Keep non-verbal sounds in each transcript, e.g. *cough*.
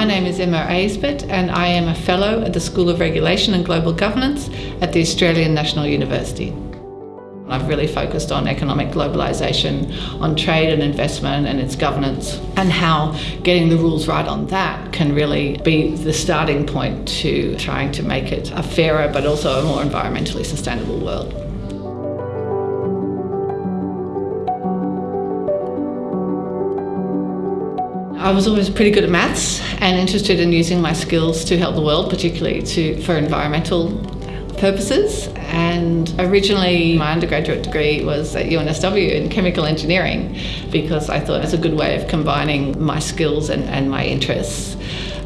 My name is Emma Aisbett and I am a Fellow at the School of Regulation and Global Governance at the Australian National University. I've really focused on economic globalisation, on trade and investment and its governance, and how getting the rules right on that can really be the starting point to trying to make it a fairer but also a more environmentally sustainable world. I was always pretty good at maths and interested in using my skills to help the world, particularly to, for environmental purposes. And originally, my undergraduate degree was at UNSW in chemical engineering because I thought it was a good way of combining my skills and, and my interests.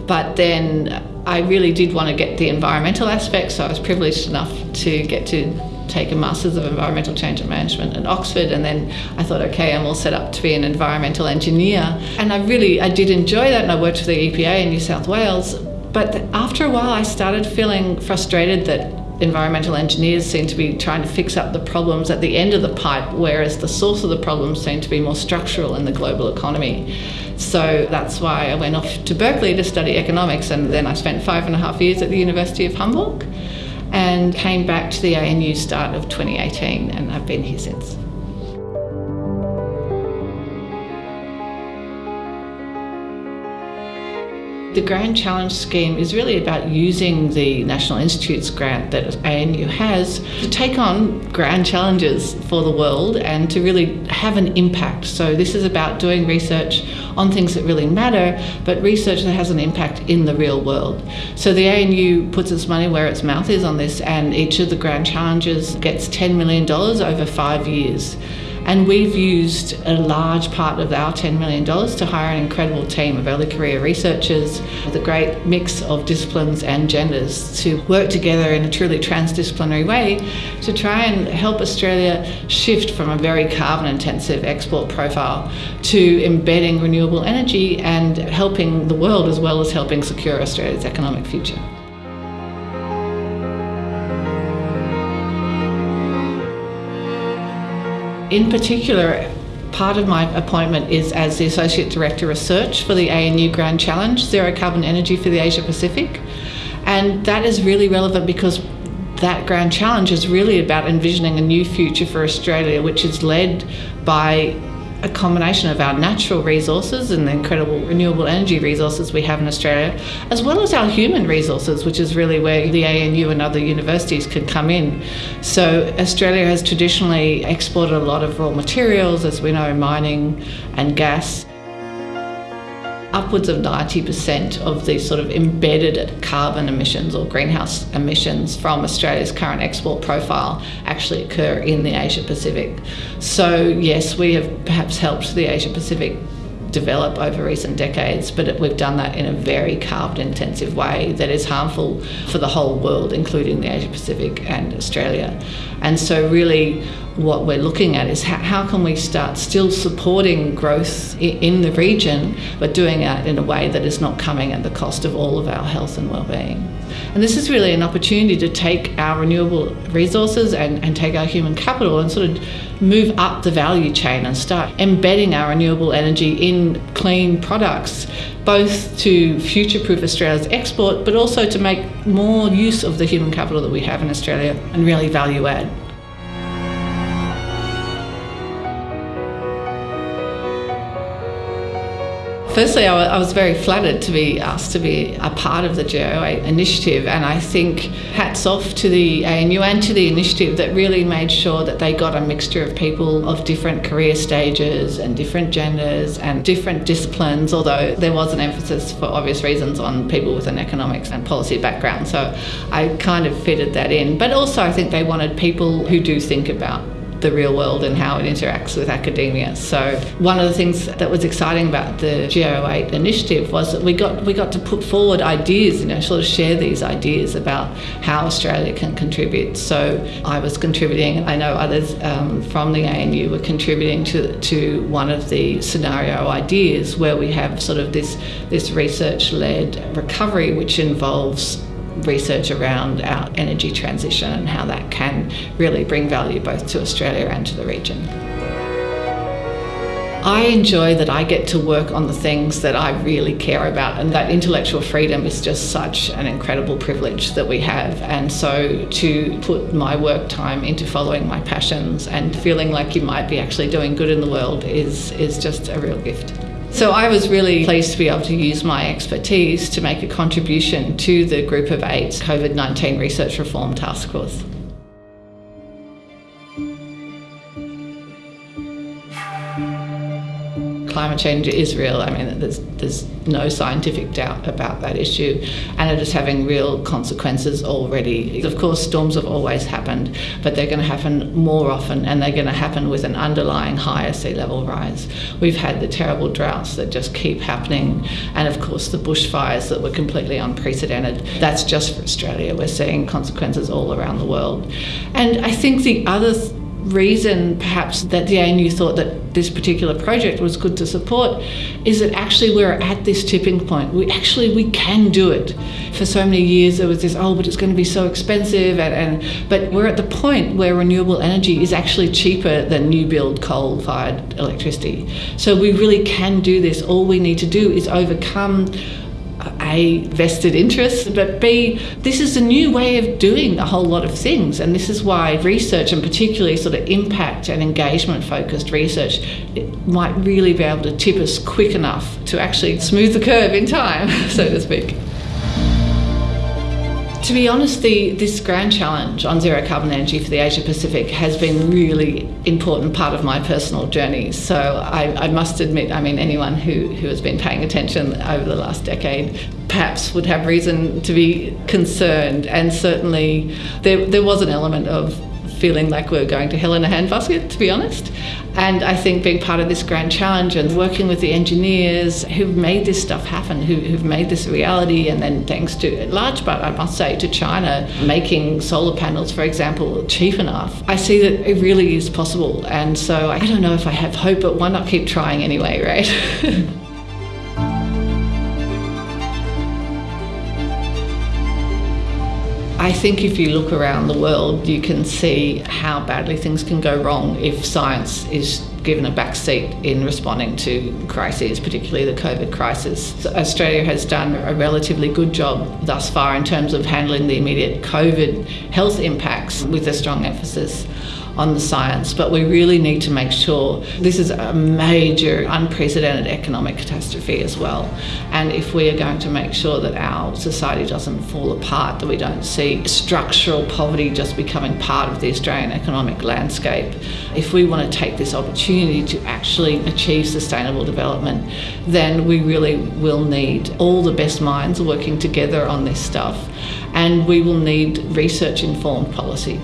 But then I really did want to get the environmental aspect, so I was privileged enough to get to take a Masters of Environmental Change and Management at Oxford and then I thought okay I'm all set up to be an environmental engineer. And I really I did enjoy that and I worked for the EPA in New South Wales. But after a while I started feeling frustrated that environmental engineers seem to be trying to fix up the problems at the end of the pipe, whereas the source of the problems seem to be more structural in the global economy. So that's why I went off to Berkeley to study economics, and then I spent five and a half years at the University of Hamburg and came back to the ANU start of 2018 and I've been here since. The Grand Challenge scheme is really about using the National Institutes grant that ANU has to take on grand challenges for the world and to really have an impact. So this is about doing research on things that really matter, but research that has an impact in the real world. So the ANU puts its money where its mouth is on this and each of the grand challenges gets $10 million over five years. And we've used a large part of our $10 million to hire an incredible team of early career researchers with a great mix of disciplines and genders to work together in a truly transdisciplinary way to try and help Australia shift from a very carbon intensive export profile to embedding renewable energy and helping the world as well as helping secure Australia's economic future. In particular, part of my appointment is as the Associate Director Research for the ANU Grand Challenge, Zero Carbon Energy for the Asia Pacific. And that is really relevant because that Grand Challenge is really about envisioning a new future for Australia, which is led by a combination of our natural resources and the incredible renewable energy resources we have in Australia, as well as our human resources, which is really where the ANU and other universities can come in. So Australia has traditionally exported a lot of raw materials, as we know, mining and gas upwards of 90% of the sort of embedded carbon emissions or greenhouse emissions from Australia's current export profile actually occur in the Asia Pacific. So yes, we have perhaps helped the Asia Pacific develop over recent decades, but we've done that in a very carbon intensive way that is harmful for the whole world, including the Asia Pacific and Australia. And so really what we're looking at is how, how can we start still supporting growth in the region, but doing it in a way that is not coming at the cost of all of our health and well-being. And this is really an opportunity to take our renewable resources and, and take our human capital and sort of move up the value chain and start embedding our renewable energy in clean products, both to future-proof Australia's export, but also to make more use of the human capital that we have in Australia and really value add. Firstly, I was very flattered to be asked to be a part of the Go8 initiative, and I think hats off to the ANU and to the initiative that really made sure that they got a mixture of people of different career stages and different genders and different disciplines, although there was an emphasis for obvious reasons on people with an economics and policy background. So I kind of fitted that in. But also, I think they wanted people who do think about the real world and how it interacts with academia. So one of the things that was exciting about the Go8 initiative was that we got we got to put forward ideas, you know, sort of share these ideas about how Australia can contribute. So I was contributing, I know others um, from the ANU were contributing to to one of the scenario ideas where we have sort of this this research-led recovery which involves research around our energy transition and how that can really bring value both to Australia and to the region. I enjoy that I get to work on the things that I really care about, and that intellectual freedom is just such an incredible privilege that we have. And so to put my work time into following my passions and feeling like you might be actually doing good in the world is, is just a real gift. So I was really pleased to be able to use my expertise to make a contribution to the Group of Eight COVID 19 Research Reform Task Force. Climate change is real. I mean, there's, there's no scientific doubt about that issue, and it is having real consequences already. Of course, storms have always happened, but they're going to happen more often, and they're going to happen with an underlying higher sea level rise. We've had the terrible droughts that just keep happening, and of course, the bushfires that were completely unprecedented. That's just for Australia. We're seeing consequences all around the world. And I think the other reason perhaps that the ANU thought that this particular project was good to support is that actually we're at this tipping point. We actually we can do it. For so many years there was this oh but it's going to be so expensive and, and but we're at the point where renewable energy is actually cheaper than new build coal fired electricity. So we really can do this. All we need to do is overcome a, vested interest, but B, this is a new way of doing a whole lot of things. And this is why research, and particularly sort of impact and engagement focused research, might really be able to tip us quick enough to actually smooth the curve in time, *laughs* so to speak. To be honest, the, this grand challenge on zero carbon energy for the Asia Pacific has been really important part of my personal journey. So I, I, must admit, I mean, anyone who, who has been paying attention over the last decade perhaps would have reason to be concerned. And certainly there, there was an element of feeling like we are going to hell in a handbasket, to be honest. And I think being part of this grand challenge and working with the engineers who've made this stuff happen, who, have made this a reality, and then thanks to, at large part, I must say, to China making solar panels, for example, cheap enough, I see that it really is possible. And so I don't know if I have hope, but why not keep trying anyway, right? *laughs* I think if you look around the world, you can see how badly things can go wrong if science is given a backseat in responding to crises, particularly the COVID crisis. So Australia has done a relatively good job thus far in terms of handling the immediate COVID health impacts with a strong emphasis on the science, but we really need to make sure this is a major, unprecedented economic catastrophe as well. And if we are going to make sure that our society doesn't fall apart, that we don't see structural poverty just becoming part of the Australian economic landscape, if we want to take this opportunity to actually achieve sustainable development, then we really will need all the best minds working together on this stuff. And we will need research informed policy.